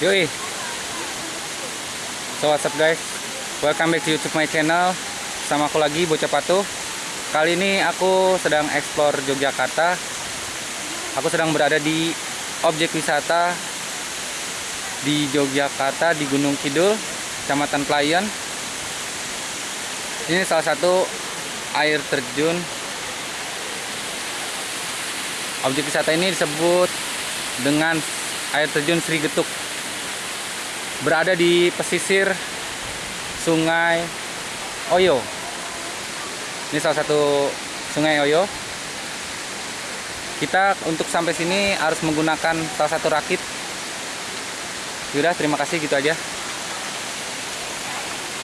Yoi. So what's up guys? Welcome back to YouTube my channel. Sama aku lagi Bocah Patuh. Kali ini aku sedang explore Yogyakarta. Aku sedang berada di objek wisata di Yogyakarta di Gunung Kidul, Kecamatan Playon. Ini salah satu air terjun. Objek wisata ini disebut dengan air terjun Sri Getuk. Berada di pesisir Sungai Oyo. Ini salah satu Sungai Oyo. Kita untuk sampai sini harus menggunakan salah satu rakit. Yaudah, terima kasih gitu aja.